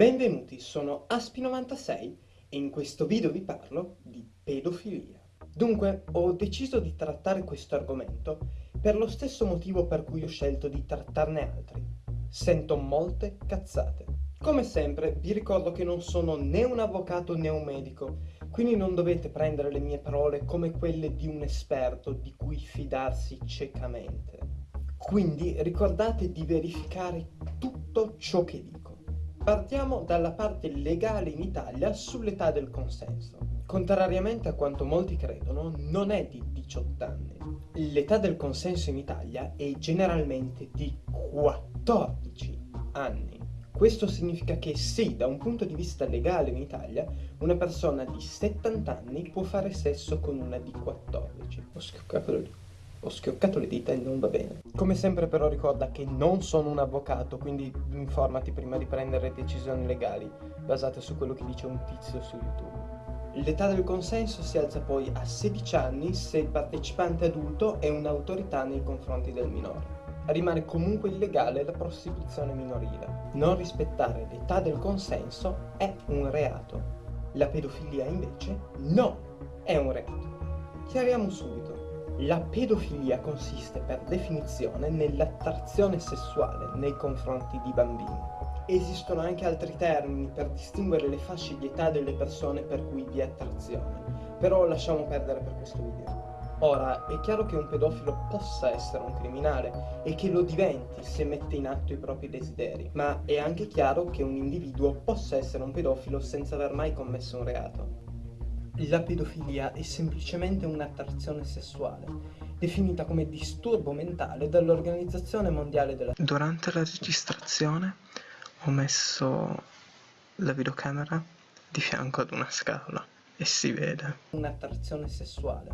Benvenuti, sono Aspi96 e in questo video vi parlo di pedofilia. Dunque, ho deciso di trattare questo argomento per lo stesso motivo per cui ho scelto di trattarne altri. Sento molte cazzate. Come sempre, vi ricordo che non sono né un avvocato né un medico, quindi non dovete prendere le mie parole come quelle di un esperto di cui fidarsi ciecamente. Quindi ricordate di verificare tutto ciò che dico. Partiamo dalla parte legale in Italia sull'età del consenso. Contrariamente a quanto molti credono, non è di 18 anni. L'età del consenso in Italia è generalmente di 14 anni. Questo significa che sì, da un punto di vista legale in Italia, una persona di 70 anni può fare sesso con una di 14. Ho schioccato le ho schioccato le dita e non va bene. Come sempre però ricorda che non sono un avvocato, quindi informati prima di prendere decisioni legali basate su quello che dice un tizio su YouTube. L'età del consenso si alza poi a 16 anni se il partecipante adulto è un'autorità nei confronti del minore. Rimane comunque illegale la prostituzione minorile. Non rispettare l'età del consenso è un reato. La pedofilia invece no, è un reato. Chiariamo subito. La pedofilia consiste per definizione nell'attrazione sessuale nei confronti di bambini. Esistono anche altri termini per distinguere le fasce di età delle persone per cui vi è attrazione, però lasciamo perdere per questo video. Ora, è chiaro che un pedofilo possa essere un criminale e che lo diventi se mette in atto i propri desideri, ma è anche chiaro che un individuo possa essere un pedofilo senza aver mai commesso un reato. La pedofilia è semplicemente un'attrazione sessuale, definita come disturbo mentale dall'Organizzazione Mondiale della Durante la registrazione ho messo la videocamera di fianco ad una scatola e si vede. Un'attrazione sessuale,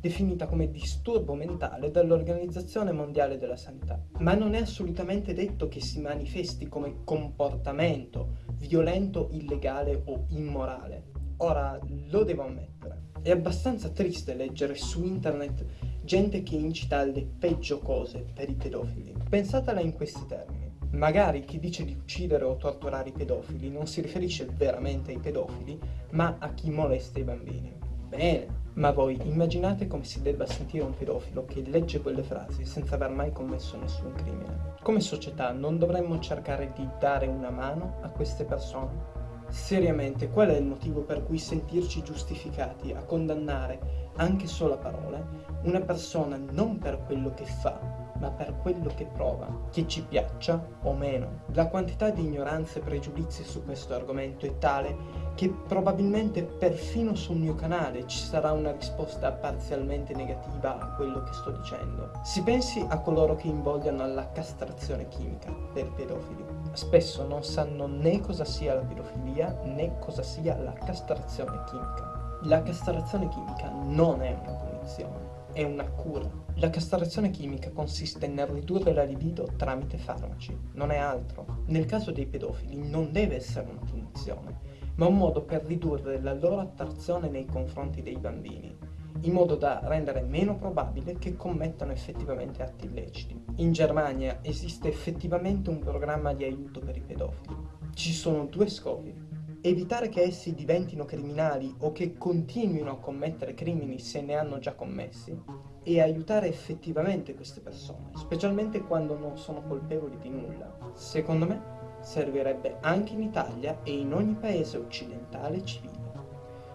definita come disturbo mentale dall'Organizzazione Mondiale della Sanità. Ma non è assolutamente detto che si manifesti come comportamento violento, illegale o immorale. Ora, lo devo ammettere, è abbastanza triste leggere su internet gente che incita alle peggio cose per i pedofili. Pensatela in questi termini. Magari chi dice di uccidere o torturare i pedofili non si riferisce veramente ai pedofili, ma a chi molesta i bambini. Bene, ma voi immaginate come si debba sentire un pedofilo che legge quelle frasi senza aver mai commesso nessun crimine. Come società non dovremmo cercare di dare una mano a queste persone? Seriamente, qual è il motivo per cui sentirci giustificati a condannare, anche solo a parole, una persona non per quello che fa, ma per quello che prova, che ci piaccia o meno. La quantità di ignoranza e pregiudizi su questo argomento è tale che probabilmente perfino sul mio canale ci sarà una risposta parzialmente negativa a quello che sto dicendo. Si pensi a coloro che invogliano alla castrazione chimica per pedofili. Spesso non sanno né cosa sia la pedofilia né cosa sia la castrazione chimica. La castrazione chimica non è una punizione è una cura. La castrazione chimica consiste nel ridurre la libido tramite farmaci, non è altro. Nel caso dei pedofili non deve essere una punizione, ma un modo per ridurre la loro attrazione nei confronti dei bambini, in modo da rendere meno probabile che commettano effettivamente atti illeciti. In Germania esiste effettivamente un programma di aiuto per i pedofili. Ci sono due scopi evitare che essi diventino criminali o che continuino a commettere crimini se ne hanno già commessi e aiutare effettivamente queste persone, specialmente quando non sono colpevoli di nulla. Secondo me servirebbe anche in Italia e in ogni paese occidentale civile.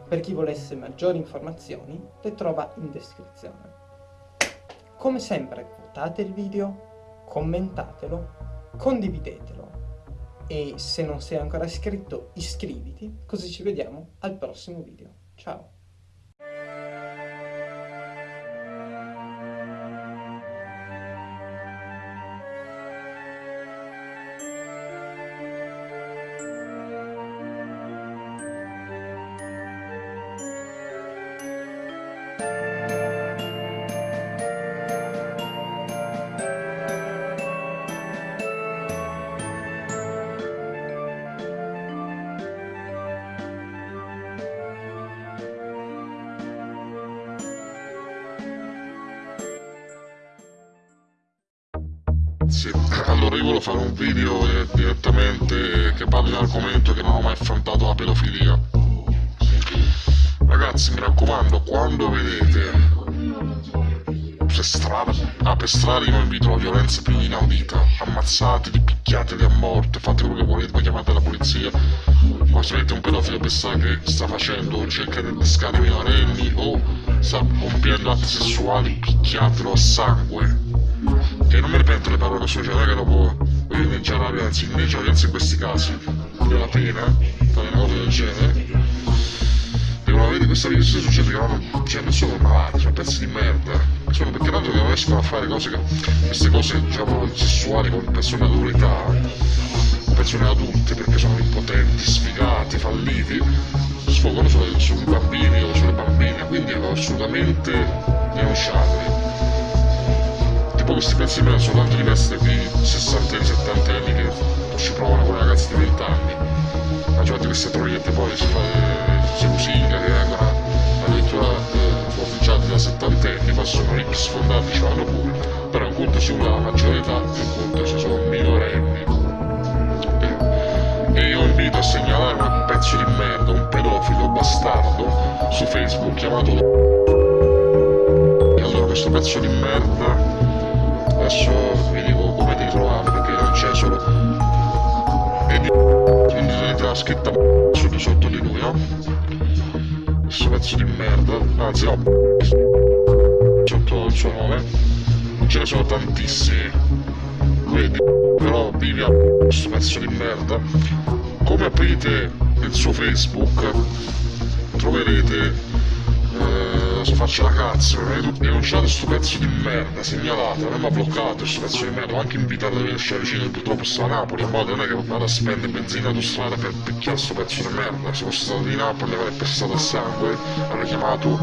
Per chi volesse maggiori informazioni le trova in descrizione. Come sempre votate il video, commentatelo, condividetelo e se non sei ancora iscritto iscriviti così ci vediamo al prossimo video. Ciao! Sit. Allora, io volevo fare un video eh, direttamente che parli di un argomento che non ho mai affrontato, la pedofilia. Ragazzi, mi raccomando, quando vedete per strada, ah, per strada io invito la violenza più inaudita, ammazzateli, picchiateli a morte, fate quello che volete, poi chiamate la polizia, ma se avete un pedofilo che sa che sta facendo cerca di pescare minorenni o sta compiendo atti sessuali, picchiatelo a sangue. E non mi ripeto le parole sociali che dopo voglio inneggiare la inneggia la violenza in questi casi, della pena, fare una cosa del genere. E una vedi questa vita succede che non, cioè, non sono malati, sono pezzi di merda. Sono perché tanto che non riescono a fare cose che, queste cose diciamo sessuali con persone adulta, persone adulte perché sono impotenti, sfigati, falliti, sfogano sui, sui bambini o sulle bambine, quindi assolutamente denunciabili tipo questi pezzi di me sono tanto diversi da quei 60 anni, 70 anni che ci provano con ragazzi di 20 anni. Mangiate queste troiette poi si fa si musica che vengono addirittura eh, ufficiati da 70 anni, sono ricchi sfondati, ce l'hanno pure. Però un conto si la maggiore età, un conto se sono minorenni. E, e io invito a segnalare un pezzo di merda, un pedofilo bastardo su Facebook chiamato e allora questo pezzo di merda adesso vi dico come ti trovate perché non c'è solo quindi la scritta di sotto di lui no? questo pezzo di merda. Anzi no sotto il suo nome. Ce ne sono tantissimi. Vedi però vivi a questo pezzo di merda. Come aprite il suo facebook troverete so faccia la cazzo, denunciate sto pezzo di merda, segnalate, non mi ha bloccato sto pezzo di merda, ho anche invitato a venirci vicino, purtroppo sta a Napoli, modo non è che vado a spendere benzina autostrada per picchiare sto pezzo di merda, se fosse stato di Napoli avrei pestato a sangue, avrei chiamato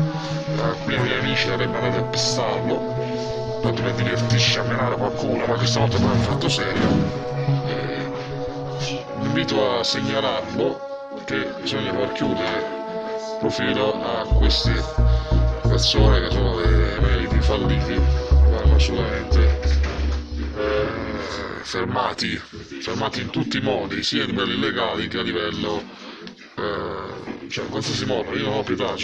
alcuni eh, miei amici e avrebbe andato a pestarlo, tanto per divertirci a menare qualcuno, ma questa volta non è fatto serio. E... Invito a segnalarlo che bisogna far chiudere profilo a questi persone che sono dei meriti falliti vanno assolutamente eh, fermati, fermati in tutti i modi, sia a livello illegale che a livello, eh, cioè in qualsiasi modo, io non ho pietà.